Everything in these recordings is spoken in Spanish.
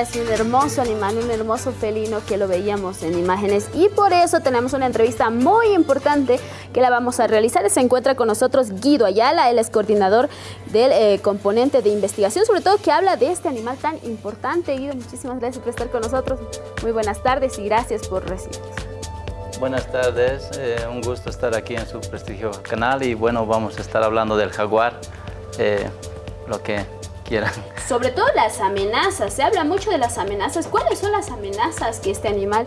es un hermoso animal, un hermoso felino que lo veíamos en imágenes y por eso tenemos una entrevista muy importante que la vamos a realizar. Se encuentra con nosotros Guido Ayala, él es coordinador del eh, componente de investigación, sobre todo que habla de este animal tan importante. Guido, muchísimas gracias por estar con nosotros. Muy buenas tardes y gracias por recibirnos. Buenas tardes, eh, un gusto estar aquí en su prestigioso canal y bueno, vamos a estar hablando del jaguar, eh, lo que quieran. Sobre todo las amenazas, se habla mucho de las amenazas. ¿Cuáles son las amenazas que este animal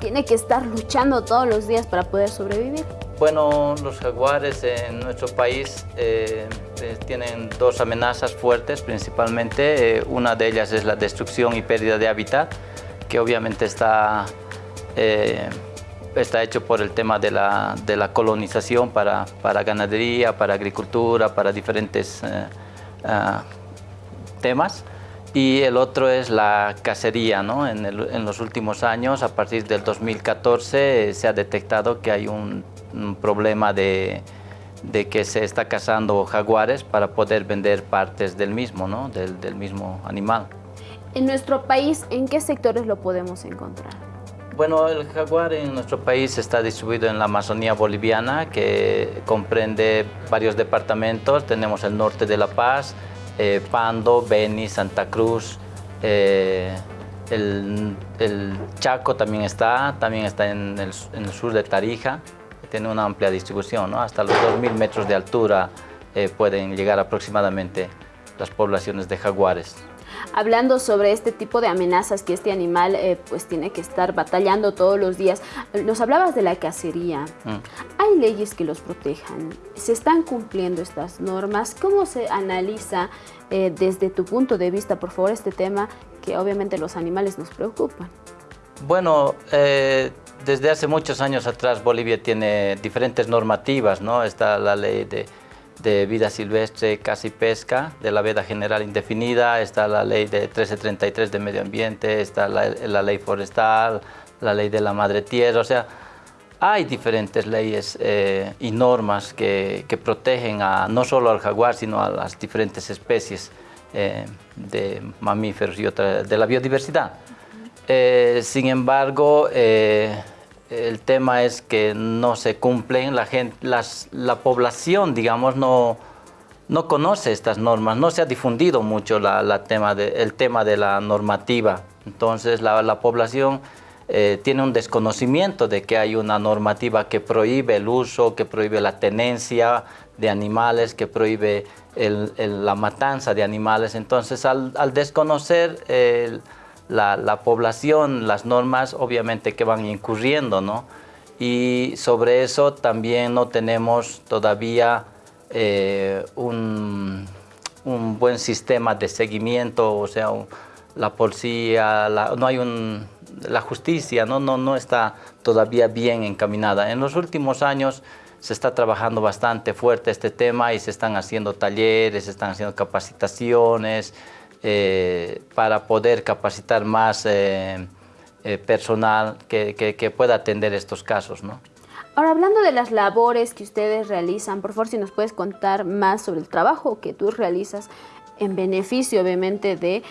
tiene que estar luchando todos los días para poder sobrevivir? Bueno, los jaguares en nuestro país eh, eh, tienen dos amenazas fuertes principalmente. Eh, una de ellas es la destrucción y pérdida de hábitat, que obviamente está, está hecho por el tema de la, de la colonización para, ganadería, para agricultura, para diferentes ah, temas y el otro es la cacería. ¿no? En, los últimos años, a partir del 2014, se ha detectado que hay un, problema de, de, que se está cazando jaguares para poder vender partes del mismo, ¿no? del, del mismo animal. En nuestro país, ¿en qué sectores lo podemos encontrar? Bueno, el jaguar en nuestro país está distribuido en la Amazonía boliviana, que comprende varios departamentos. Tenemos el norte de La Paz, eh, Pando, Beni, Santa Cruz, eh, el, Chaco también está, también está en el, sur de Tarija, tiene una amplia distribución, hasta los 2.000 metros de altura eh, pueden llegar aproximadamente las poblaciones de jaguares hablando sobre este tipo de amenazas que este animal eh, pues tiene que estar batallando todos los días. Nos hablabas de la cacería. Mm. ¿Hay leyes que los protejan? ¿Se están cumpliendo estas normas? ¿Cómo se analiza eh, desde tu punto de vista, por favor, este tema que obviamente los animales nos preocupan? Bueno, eh, desde hace muchos años atrás Bolivia tiene diferentes normativas, ¿no? Está la ley de de vida silvestre, caza y pesca, de la veda general indefinida, está la ley de 1333 de medio ambiente, está la, ley forestal, la ley de la madre tierra, o sea, hay diferentes leyes eh, y normas que, protegen a, no solo al jaguar, sino a las diferentes especies eh, de mamíferos y otra, de la biodiversidad. Eh, sin embargo, el tema es que no se cumplen, la, gente, la población, digamos, no, no conoce estas normas, no se ha difundido mucho la, tema de, el tema de la normativa. Entonces la, población eh, tiene un desconocimiento de que hay una normativa que prohíbe el uso, que prohíbe la tenencia de animales, que prohíbe la matanza de animales. Entonces al, desconocer el la, población, las normas obviamente que van incurriendo, ¿no? Y sobre eso también no tenemos todavía eh, un, buen sistema de seguimiento, o sea, la policía, no hay un, la justicia ¿no? No, no está todavía bien encaminada. En los últimos años se está trabajando bastante fuerte este tema y se están haciendo talleres, se están haciendo capacitaciones, eh, para poder capacitar más eh, eh, personal que, pueda atender estos casos. ¿no? Ahora, hablando de las labores que ustedes realizan, por favor, si nos puedes contar más sobre el trabajo que tú realizas en beneficio, obviamente, de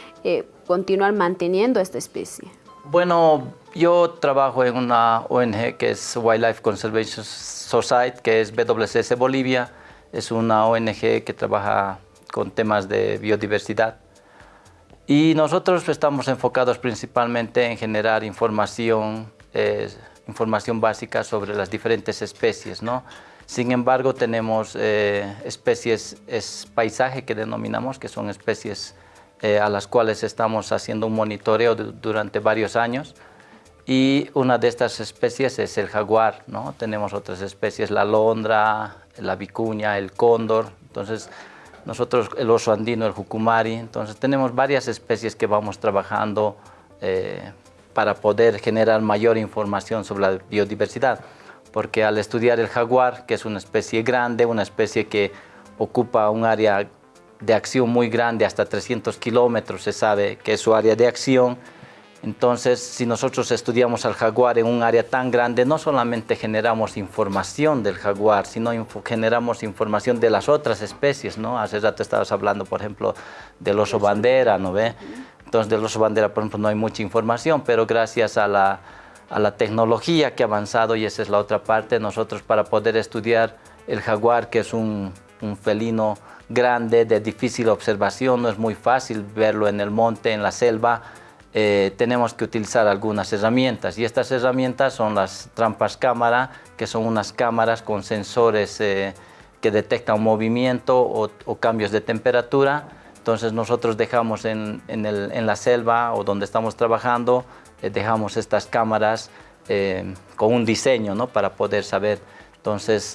continuar manteniendo esta especie. Bueno, yo trabajo en una ONG que es Wildlife Conservation Society, que es WCS Bolivia. Es una ONG que trabaja con temas de biodiversidad. Y nosotros estamos enfocados principalmente en generar información, eh, información básica sobre las diferentes especies. ¿no? Sin embargo, tenemos eh, especies, es paisaje que denominamos, que son especies eh, a las cuales estamos haciendo un monitoreo durante varios años. Y una de estas especies es el jaguar, ¿no? Tenemos otras especies, la alondra, la vicuña, el cóndor. Entonces, nosotros el oso andino, el jucumari, entonces tenemos varias especies que vamos trabajando eh, para poder generar mayor información sobre la biodiversidad. Porque al estudiar el jaguar, que es una especie grande, una especie que ocupa un área de acción muy grande, hasta 300 kilómetros se sabe que es su área de acción, entonces, si nosotros estudiamos al jaguar en un área tan grande, no solamente generamos información del jaguar, sino generamos información de las otras especies, ¿no? Hace rato estabas hablando, por ejemplo, del oso bandera, ¿no ve? Entonces del oso bandera, por ejemplo, no hay mucha información, pero gracias a la, tecnología que ha avanzado, y esa es la otra parte, nosotros para poder estudiar el jaguar, que es un, un felino grande, de difícil observación, no es muy fácil verlo en el monte, en la selva, eh, tenemos que utilizar algunas herramientas y estas herramientas son las trampas cámara, que son unas cámaras con sensores eh, que detectan movimiento o, cambios de temperatura. Entonces nosotros dejamos en, la selva o donde estamos trabajando, eh, dejamos estas cámaras con un diseño ¿no? para poder saber. Entonces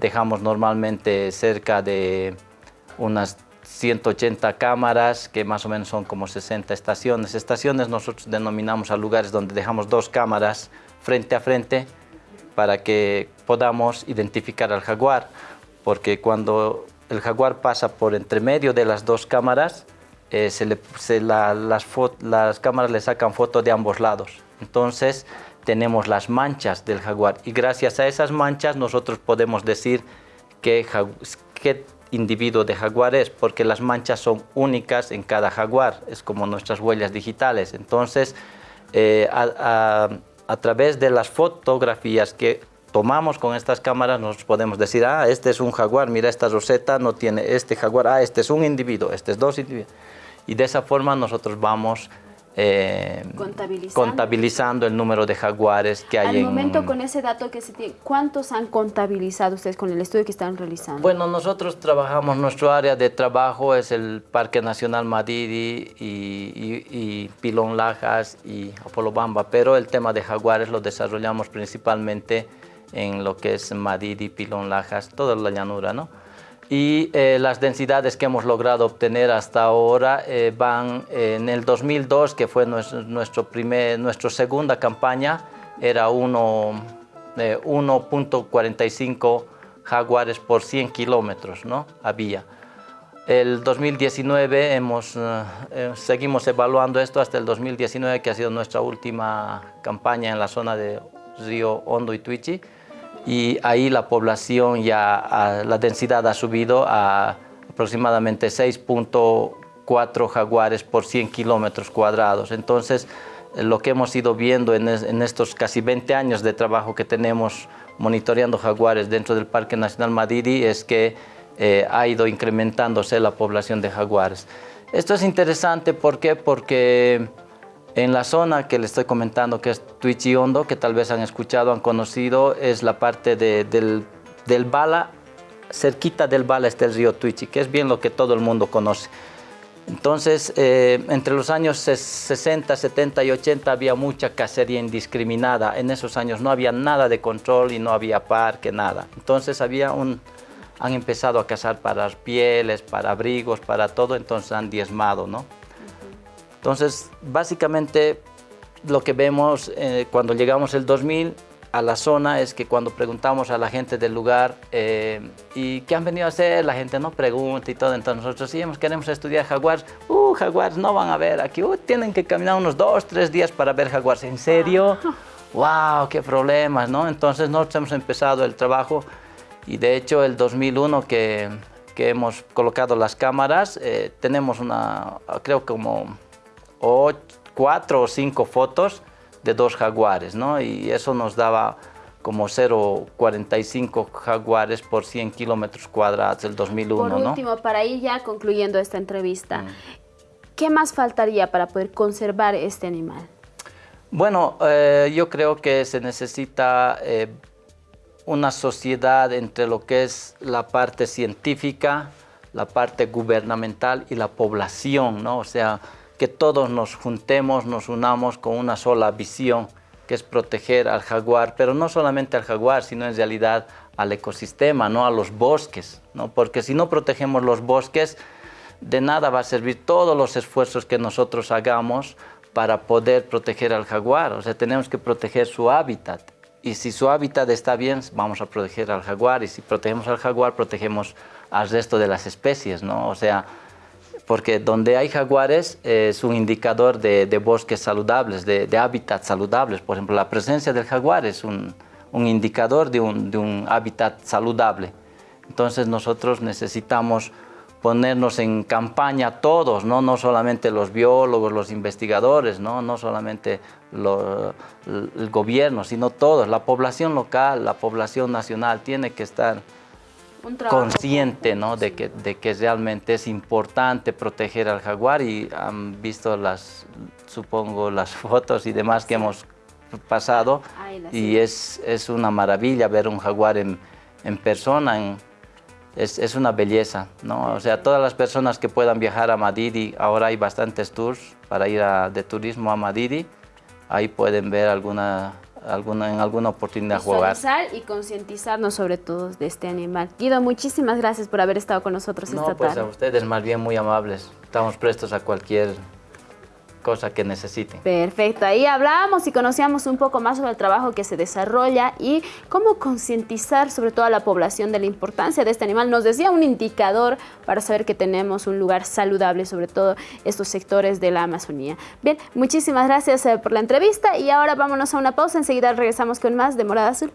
dejamos normalmente cerca de unas 180 cámaras, que más o menos son como 60 estaciones. Estaciones nosotros denominamos a lugares donde dejamos dos cámaras frente a frente para que podamos identificar al jaguar, porque cuando el jaguar pasa por entre medio de las dos cámaras, eh, las cámaras le sacan fotos de ambos lados. Entonces tenemos las manchas del jaguar y gracias a esas manchas nosotros podemos decir qué, qué individuo de jaguares porque las manchas son únicas en cada jaguar, es como nuestras huellas digitales. Entonces, eh, a, través de las fotografías que tomamos con estas cámaras, nos podemos decir, ah, este es un jaguar, mira esta roseta, no tiene este jaguar, ah, este es un individuo, este es dos individuos. Y de esa forma nosotros vamos eh, contabilizando. el número de jaguares que hay Al momento con ese dato que se tiene, ¿cuántos han contabilizado ustedes con el estudio que están realizando? Bueno, nosotros trabajamos, nuestro área de trabajo es el Parque Nacional Madidi y, Pilón Lajas y Apolobamba, pero el tema de jaguares lo desarrollamos principalmente en lo que es Madidi, Pilón Lajas, toda la llanura, ¿no? Y eh, las densidades que hemos logrado obtener hasta ahora eh, van en el 2002, que fue nuestro, primer, nuestra segunda campaña, era 1.45 eh, jaguares por 100 kilómetros, ¿no? Había. El 2019 hemos, seguimos evaluando esto hasta el 2019, que ha sido nuestra última campaña en la zona de Río Hondo y Tuichi y ahí la población ya, la densidad ha subido a aproximadamente 6.4 jaguares por 100 kilómetros cuadrados. Entonces, lo que hemos ido viendo en, estos casi 20 años de trabajo que tenemos monitoreando jaguares dentro del Parque Nacional Madidi es que eh, ha ido incrementándose la población de jaguares. Esto es interesante, ¿por qué? Porque en la zona que le estoy comentando, que es Tuichi Hondo, que tal vez han escuchado, han conocido, es la parte del, Bala, cerquita del Bala está el río Tuichi, que es bien lo que todo el mundo conoce. Entonces, eh, entre los años 60, 70 y 80 había mucha cacería indiscriminada. En esos años no había nada de control y no había parque, nada. Entonces había un, han empezado a cazar para pieles, para abrigos, para todo, entonces han diezmado, ¿no? Entonces, básicamente lo que vemos eh, cuando llegamos el 2000 a la zona es que cuando preguntamos a la gente del lugar eh, ¿y qué han venido a hacer? La gente no pregunta y todo, entonces nosotros sí queremos estudiar jaguares, uh, jaguares no van a ver aquí, uh, tienen que caminar unos dos, tres días para ver jaguares, ¿en serio? ¡Wow! ¡Qué problemas! ¿no? Entonces nosotros hemos empezado el trabajo y de hecho el 2001 que, que hemos colocado las cámaras, eh, tenemos una, creo como o cuatro o cinco fotos de dos jaguares, ¿no? Y eso nos daba como 0,45 jaguares por 100 kilómetros cuadrados el 2001, Por último, para ir ya concluyendo esta entrevista, mm. ¿qué más faltaría para poder conservar este animal? Bueno, eh, yo creo que se necesita eh, una sociedad entre lo que es la parte científica, la parte gubernamental y la población, ¿no? O sea, que todos nos juntemos, nos unamos con una sola visión, que es proteger al jaguar, pero no solamente al jaguar, sino en realidad al ecosistema, ¿no? a los bosques, ¿no? porque si no protegemos los bosques, de nada va a servir todos los esfuerzos que nosotros hagamos para poder proteger al jaguar, o sea, tenemos que proteger su hábitat. Y si su hábitat está bien, vamos a proteger al jaguar, y si protegemos al jaguar, protegemos al resto de las especies, ¿no? O sea, porque donde hay jaguares es un indicador de, bosques saludables, de, hábitats saludables. Por ejemplo, la presencia del jaguar es un, indicador de un, hábitat saludable. Entonces nosotros necesitamos ponernos en campaña todos, ¿no? no solamente los biólogos, los investigadores, no, no solamente el gobierno, sino todos, la población local, la población nacional tiene que estar consciente ¿no? de, que, de que realmente es importante proteger al jaguar y han visto las, supongo, las fotos y demás que hemos pasado. Y es, es una maravilla ver un jaguar en, en persona, en, es, es, una belleza, ¿no? O sea, todas las personas que puedan viajar a Madidi, ahora hay bastantes tours para ir de turismo a Madidi, ahí pueden ver alguna, alguna, en alguna oportunidad jugar. y concientizarnos sobre todo de este animal. Guido, muchísimas gracias por haber estado con nosotros esta pues tarde. a ustedes más bien muy amables. Estamos prestos a cualquier cosa que necesiten. Perfecto, ahí hablábamos y conocíamos un poco más sobre el trabajo que se desarrolla y cómo concientizar sobre todo a la población de la importancia de este animal. Nos decía un indicador para saber que tenemos un lugar saludable, sobre todo estos sectores de la Amazonía. Bien, muchísimas gracias eh, por la entrevista y ahora vámonos a una pausa, enseguida regresamos con más de Morada Azul.